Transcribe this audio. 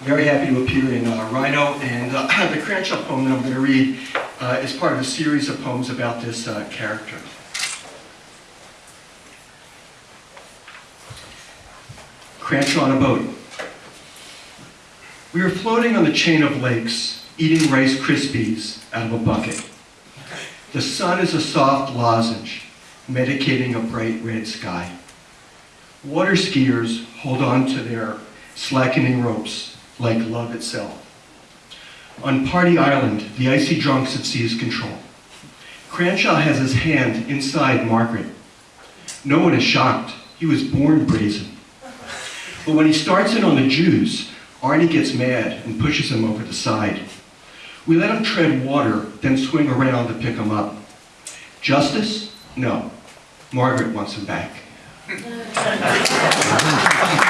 Very happy to appear in uh, Rhino, and uh, the Cranshaw poem that I'm going to read uh, is part of a series of poems about this uh, character. Cranshaw on a boat. We were floating on the chain of lakes, eating Rice Krispies out of a bucket. The sun is a soft lozenge, medicating a bright red sky. Water skiers hold on to their slackening ropes like love itself. On Party Island, the icy drunks have seized control. Cranshaw has his hand inside Margaret. No one is shocked. He was born brazen. But when he starts in on the Jews, Arnie gets mad and pushes him over the side. We let him tread water, then swing around to pick him up. Justice? No. Margaret wants him back. すいません。